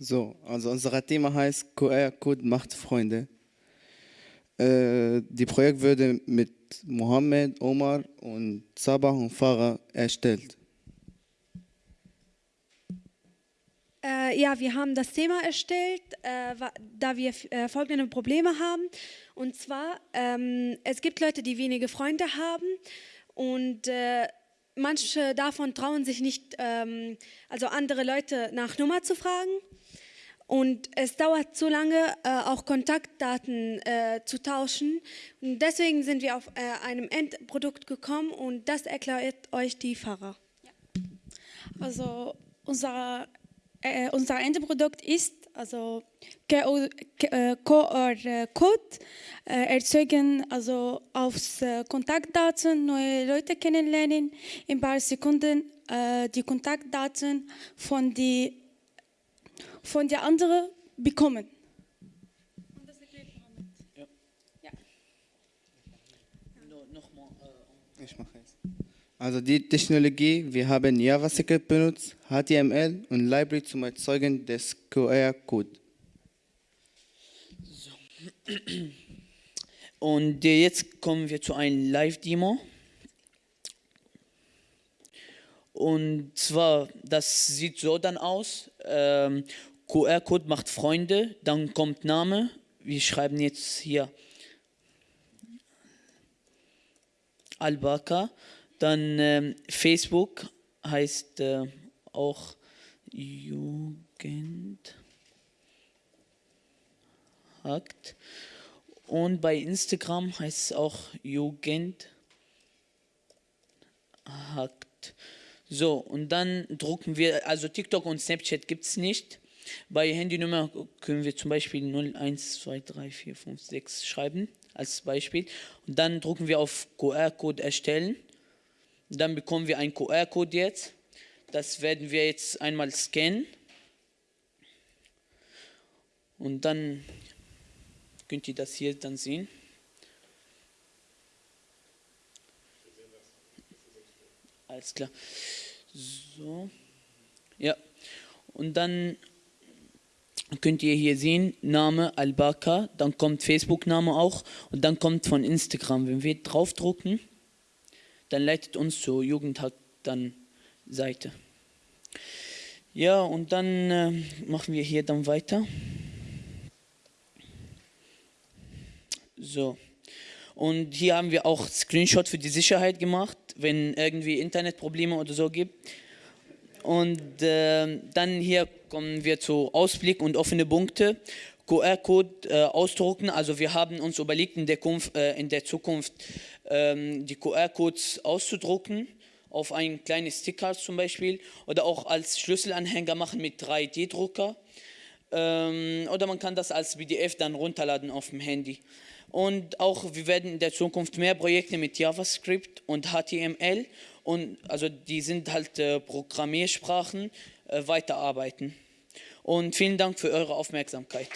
So, also unser Thema heißt QR-Code macht Freunde. Äh, die Projekt wurde mit Mohammed, Omar und Sabah und Farah erstellt. Äh, ja, wir haben das Thema erstellt, äh, da wir äh, folgende Probleme haben. Und zwar, ähm, es gibt Leute, die wenige Freunde haben und äh, manche davon trauen sich nicht, ähm, also andere Leute nach Nummer zu fragen. Und es dauert zu lange, äh, auch Kontaktdaten äh, zu tauschen. Und deswegen sind wir auf äh, einem Endprodukt gekommen und das erklärt euch die Fahrer. Also unser, äh, unser Endprodukt ist also QR-Code äh, äh, erzeugen, also auf Kontaktdaten neue Leute kennenlernen, in ein paar Sekunden die Kontaktdaten von den von der anderen bekommen. Ja. Ja. Ich mache es. Also die Technologie, wir haben JavaScript benutzt, HTML und Library zum Erzeugen des QR-Code. So. Und jetzt kommen wir zu einem Live-Demo. Und zwar, das sieht so dann aus. Ähm, QR-Code macht Freunde, dann kommt Name. Wir schreiben jetzt hier Albaka. Dann ähm, Facebook heißt äh, auch Jugend. Hakt. Und bei Instagram heißt es auch Jugend. Hakt. So, und dann drucken wir, also TikTok und Snapchat gibt es nicht. Bei Handynummer können wir zum Beispiel 0, 1, 2, 3, 4, 5, 6 schreiben als Beispiel. Und dann drucken wir auf QR-Code erstellen. Dann bekommen wir einen QR-Code jetzt. Das werden wir jetzt einmal scannen. Und dann könnt ihr das hier dann sehen. Alles klar. So. Ja. Und dann könnt ihr hier sehen, Name Albaka, dann kommt Facebook-Name auch und dann kommt von Instagram. Wenn wir draufdrucken, dann leitet uns zur Jugendhack dann Seite. Ja, und dann äh, machen wir hier dann weiter. So. Und hier haben wir auch Screenshot für die Sicherheit gemacht, wenn irgendwie Internetprobleme oder so gibt. Und äh, dann hier kommen wir zu Ausblick und offene Punkte. QR-Code äh, ausdrucken. Also wir haben uns überlegt, in der, Kunf, äh, in der Zukunft ähm, die QR-Codes auszudrucken auf ein kleines Sticker zum Beispiel oder auch als Schlüsselanhänger machen mit 3D-Drucker. Ähm, oder man kann das als PDF dann runterladen auf dem Handy. Und auch wir werden in der Zukunft mehr Projekte mit JavaScript und HTML und also die sind halt äh, Programmiersprachen, weiterarbeiten. Und vielen Dank für eure Aufmerksamkeit.